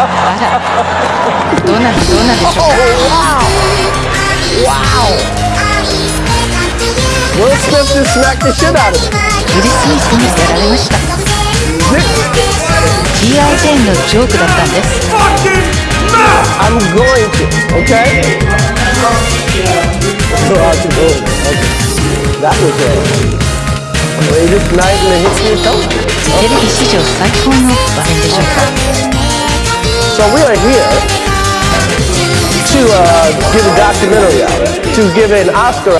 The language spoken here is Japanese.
どうなんどうなんでしょうか Wow! Will Smith just smacked the shit out of him. ウィル・スミスにやられました G.I. ジェーンのジョークだったんです I'm going to, okay? So how's it going? Okay. That was a greatest night in the history of television. テレビ史上最高の場面でしょうか So we are here to uh, give a documentary out, to give an Oscar.